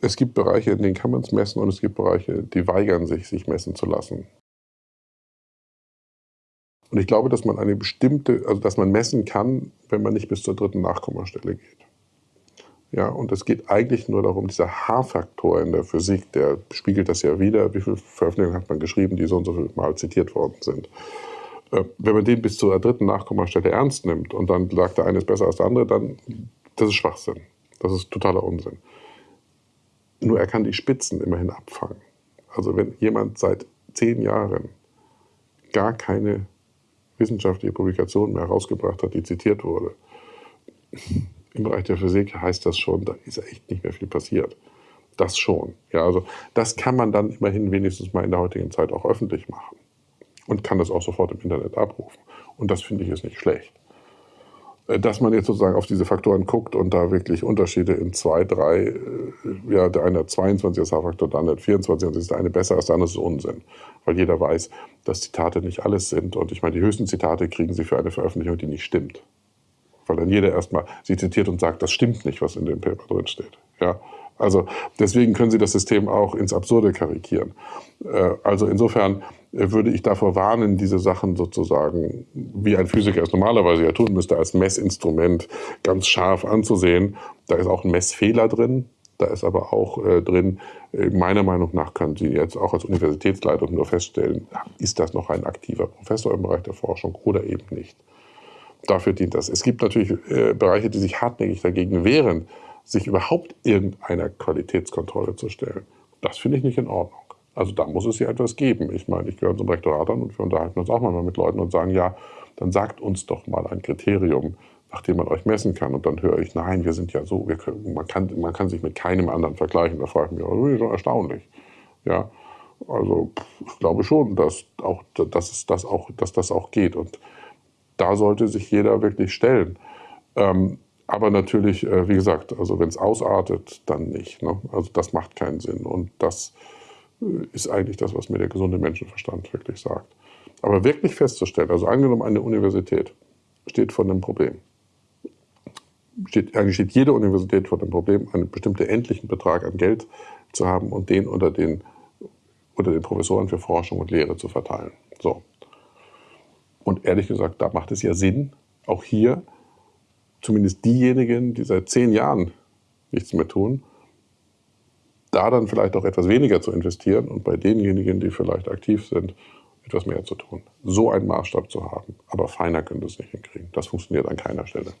Es gibt Bereiche, in denen kann man es messen und es gibt Bereiche, die weigern sich, sich messen zu lassen. Und ich glaube, dass man eine bestimmte, also dass man messen kann, wenn man nicht bis zur dritten Nachkommastelle geht. Ja, und es geht eigentlich nur darum, dieser H-Faktor in der Physik, der spiegelt das ja wieder, wie viele Veröffentlichungen hat man geschrieben, die so und so viel Mal zitiert worden sind. Äh, wenn man den bis zur dritten Nachkommastelle ernst nimmt und dann sagt, der eine ist besser als der andere, dann das ist Schwachsinn. Das ist totaler Unsinn. Nur er kann die Spitzen immerhin abfangen. Also wenn jemand seit zehn Jahren gar keine wissenschaftliche Publikation mehr herausgebracht hat, die zitiert wurde, im Bereich der Physik heißt das schon, da ist echt nicht mehr viel passiert. Das schon. Ja, also das kann man dann immerhin wenigstens mal in der heutigen Zeit auch öffentlich machen und kann das auch sofort im Internet abrufen. Und das finde ich ist nicht schlecht. Äh, dass man jetzt sozusagen auf diese Faktoren guckt und da wirklich Unterschiede in zwei, drei, äh, ja, der eine hat 22 als H-Faktor, der andere hat 24 und ist der eine besser als der andere, ist Unsinn. Weil jeder weiß, dass Zitate nicht alles sind. Und ich meine, die höchsten Zitate kriegen Sie für eine Veröffentlichung, die nicht stimmt weil dann jeder erstmal sie zitiert und sagt, das stimmt nicht, was in dem Paper drin steht. Ja? Also deswegen können Sie das System auch ins Absurde karikieren. Äh, also insofern äh, würde ich davor warnen, diese Sachen sozusagen, wie ein Physiker es normalerweise ja tun müsste, als Messinstrument ganz scharf anzusehen. Da ist auch ein Messfehler drin. Da ist aber auch äh, drin, meiner Meinung nach können Sie jetzt auch als Universitätsleitung nur feststellen, ist das noch ein aktiver Professor im Bereich der Forschung oder eben nicht dafür dient das. Es gibt natürlich äh, Bereiche, die sich hartnäckig dagegen wehren, sich überhaupt irgendeiner Qualitätskontrolle zu stellen. Das finde ich nicht in Ordnung. Also da muss es ja etwas geben. Ich meine, ich gehöre zum Rektorat an und wir unterhalten uns auch mal mit Leuten und sagen, ja, dann sagt uns doch mal ein Kriterium, nach dem man euch messen kann. Und dann höre ich, nein, wir sind ja so, können, man, kann, man kann sich mit keinem anderen vergleichen. Da frage ich mich, das erstaunlich. Ja, also ich glaube schon, dass, auch, dass, es das auch, dass das auch geht. Und da sollte sich jeder wirklich stellen. Ähm, aber natürlich, äh, wie gesagt, also wenn es ausartet, dann nicht. Ne? Also das macht keinen Sinn. Und das äh, ist eigentlich das, was mir der gesunde Menschenverstand wirklich sagt. Aber wirklich festzustellen, also angenommen eine Universität steht vor einem Problem. Steht, eigentlich steht jede Universität vor dem Problem, einen bestimmten endlichen Betrag an Geld zu haben und den unter den, unter den Professoren für Forschung und Lehre zu verteilen. So, und ehrlich gesagt, da macht es ja Sinn, auch hier zumindest diejenigen, die seit zehn Jahren nichts mehr tun, da dann vielleicht auch etwas weniger zu investieren und bei denjenigen, die vielleicht aktiv sind, etwas mehr zu tun. So einen Maßstab zu haben. Aber feiner können wir es nicht hinkriegen. Das funktioniert an keiner Stelle.